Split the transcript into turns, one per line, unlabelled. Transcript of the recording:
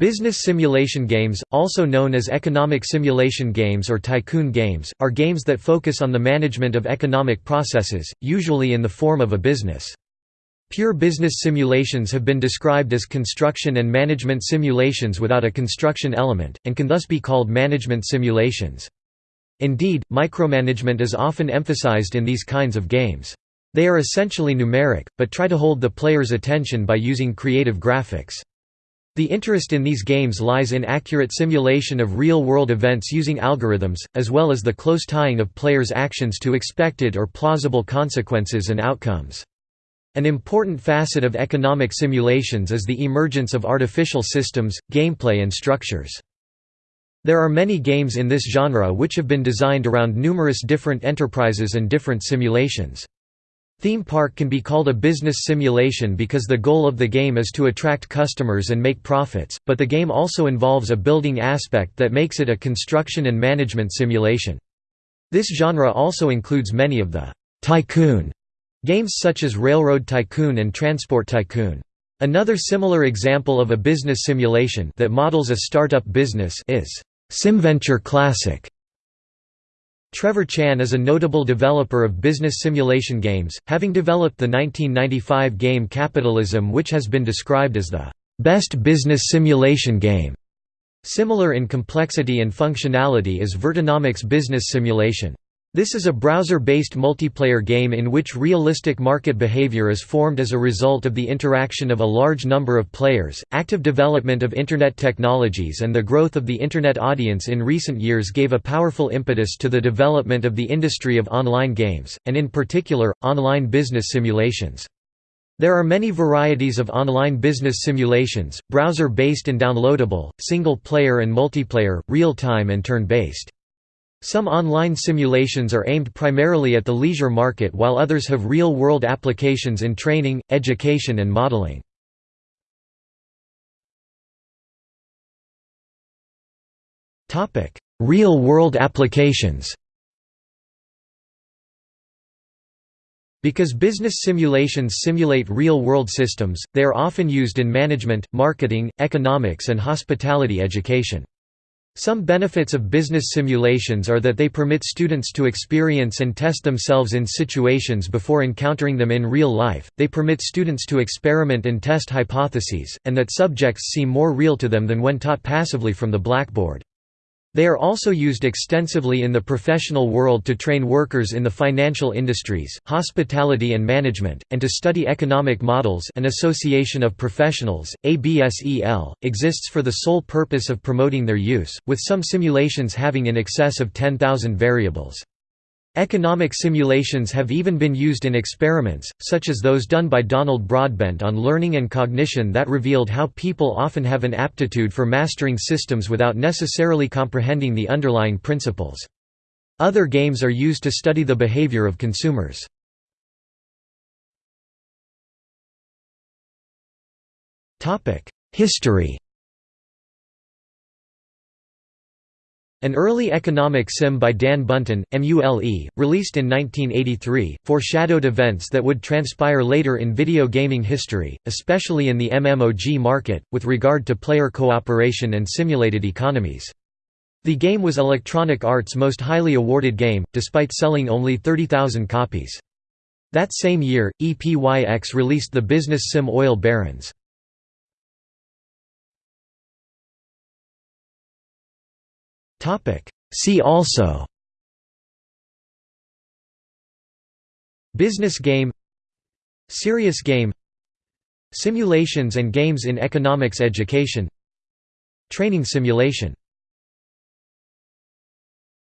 Business simulation games, also known as economic simulation games or tycoon games, are games that focus on the management of economic processes, usually in the form of a business. Pure business simulations have been described as construction and management simulations without a construction element, and can thus be called management simulations. Indeed, micromanagement is often emphasized in these kinds of games. They are essentially numeric, but try to hold the player's attention by using creative graphics. The interest in these games lies in accurate simulation of real-world events using algorithms, as well as the close tying of players' actions to expected or plausible consequences and outcomes. An important facet of economic simulations is the emergence of artificial systems, gameplay and structures. There are many games in this genre which have been designed around numerous different enterprises and different simulations. Theme park can be called a business simulation because the goal of the game is to attract customers and make profits, but the game also involves a building aspect that makes it a construction and management simulation. This genre also includes many of the «tycoon» games such as Railroad Tycoon and Transport Tycoon. Another similar example of a business simulation that models a startup business is SimVenture Classic Trevor Chan is a notable developer of business simulation games, having developed the 1995 game Capitalism which has been described as the "...best business simulation game." Similar in complexity and functionality is Virtonomics Business Simulation. This is a browser-based multiplayer game in which realistic market behavior is formed as a result of the interaction of a large number of players. Active development of internet technologies and the growth of the internet audience in recent years gave a powerful impetus to the development of the industry of online games, and in particular, online business simulations. There are many varieties of online business simulations, browser-based and downloadable, single-player and multiplayer, real-time and turn-based. Some online simulations are aimed primarily at the leisure market while others have real-world applications in training, education and modeling. Real-world applications Because business simulations simulate real-world systems, they are often used in management, marketing, economics and hospitality education. Some benefits of business simulations are that they permit students to experience and test themselves in situations before encountering them in real life, they permit students to experiment and test hypotheses, and that subjects seem more real to them than when taught passively from the blackboard. They are also used extensively in the professional world to train workers in the financial industries, hospitality and management, and to study economic models an association of professionals, ABSEL, exists for the sole purpose of promoting their use, with some simulations having in excess of 10,000 variables. Economic simulations have even been used in experiments, such as those done by Donald Broadbent on learning and cognition that revealed how people often have an aptitude for mastering systems without necessarily comprehending the underlying principles. Other games are used to study the behavior of consumers. History An early economic sim by Dan Bunten, MULE, released in 1983, foreshadowed events that would transpire later in video gaming history, especially in the MMOG market, with regard to player cooperation and simulated economies. The game was Electronic Arts' most highly awarded game, despite selling only 30,000 copies. That same year, EPYX released the business sim Oil Barons. See also Business game Serious game Simulations and games in economics education Training simulation